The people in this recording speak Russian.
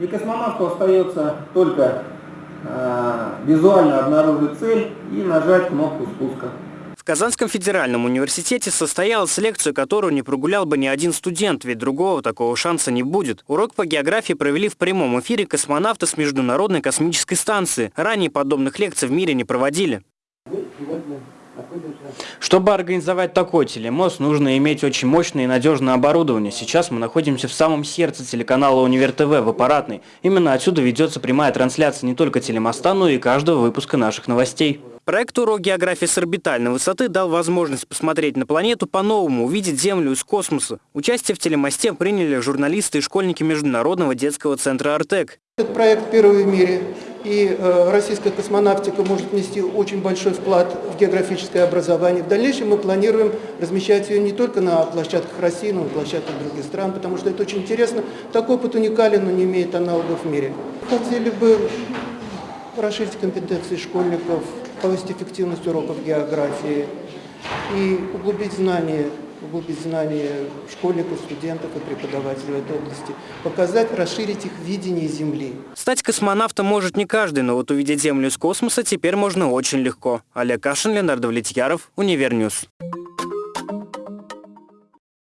И космонавту остается только э, визуально обнаружить цель и нажать кнопку спуска. В Казанском федеральном университете состоялась лекция, которую не прогулял бы ни один студент, ведь другого такого шанса не будет. Урок по географии провели в прямом эфире космонавты с Международной космической станции. Ранее подобных лекций в мире не проводили. Чтобы организовать такой телемост, нужно иметь очень мощное и надежное оборудование. Сейчас мы находимся в самом сердце телеканала Универ ТВ в аппаратной. Именно отсюда ведется прямая трансляция не только телемоста, но и каждого выпуска наших новостей. Проект «Урок географии с орбитальной высоты» дал возможность посмотреть на планету по-новому, увидеть Землю из космоса. Участие в телемосте приняли журналисты и школьники Международного детского центра «Артек». Этот проект первый в мире, и э, российская космонавтика может внести очень большой вклад в географическое образование. В дальнейшем мы планируем размещать ее не только на площадках России, но и на площадках других стран, потому что это очень интересно. Такой опыт уникален, но не имеет аналогов в мире. Хотели бы расширить компетенции школьников, повысить эффективность уроков географии и углубить знания, углубить знания школьников, студентов и преподавателей в этой области, показать, расширить их видение Земли. Стать космонавтом может не каждый, но вот увидеть Землю из космоса теперь можно очень легко. Олег Кашин, Леонард Влетьяров, UniverNews.